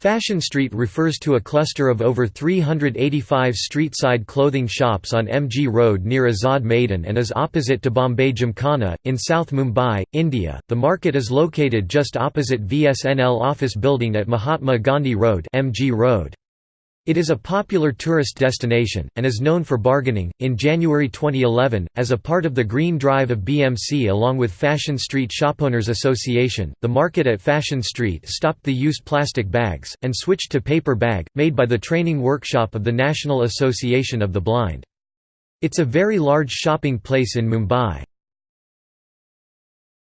Fashion Street refers to a cluster of over 385 street-side clothing shops on MG Road near Azad Maidan and is opposite to Bombay Gymkhana, in South Mumbai, India. The market is located just opposite VSNL office building at Mahatma Gandhi Road, MG Road. It is a popular tourist destination, and is known for bargaining. In January 2011, as a part of the Green Drive of BMC along with Fashion Street Shopowners Association, the market at Fashion Street stopped the use plastic bags, and switched to paper bag, made by the training workshop of the National Association of the Blind. It's a very large shopping place in Mumbai.